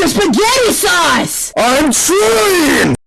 sauce a spaghetti sauce! I'm trying!